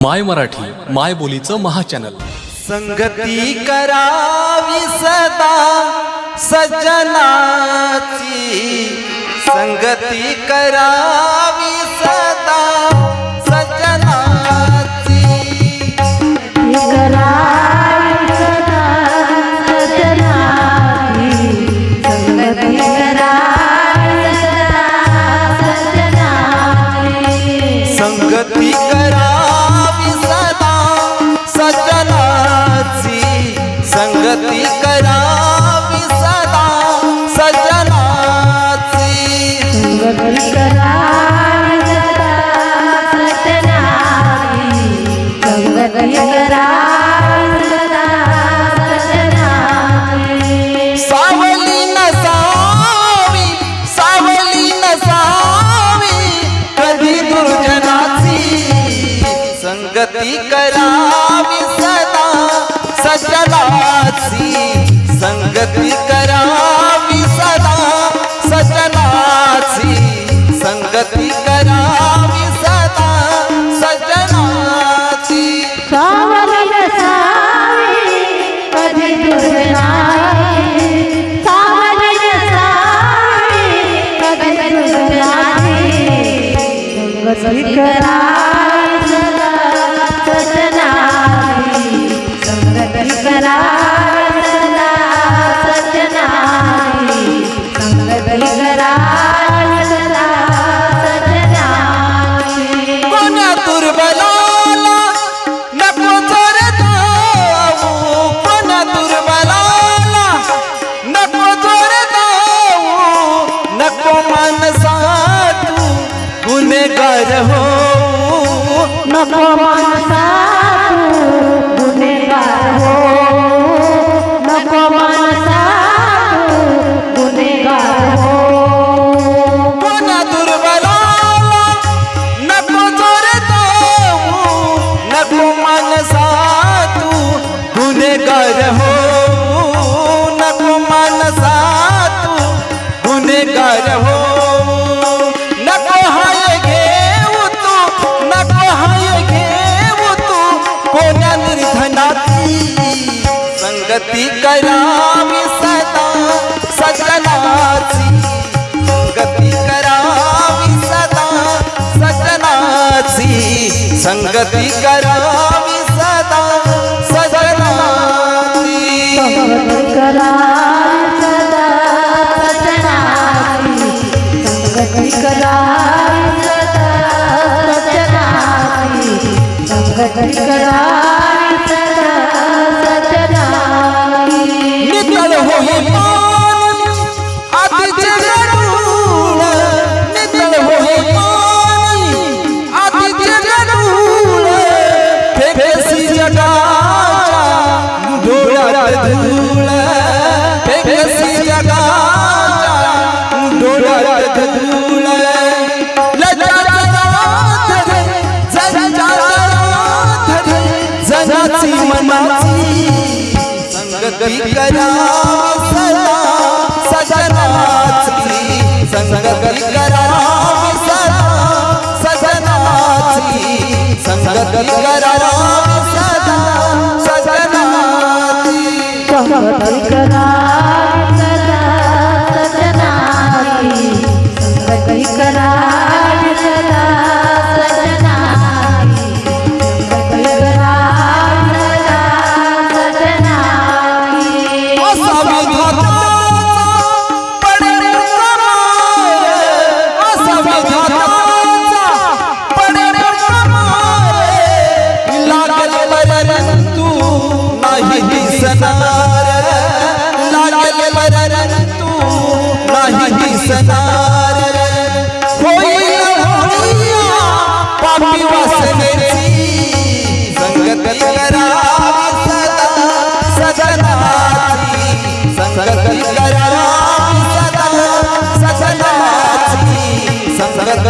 माय मराठी माय बोलीचं महाचॅनल. संगती करावी सदा सज्जनाची संगती करा करा. Sapa Mama गती करावी सदा सजनाची. गती करावी सदा सजनाची. संगती करावी सदा सजनाची. करा माझी संगती करा सदा सजनाची संगती करा सदा सजनाची संगती करा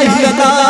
Ai,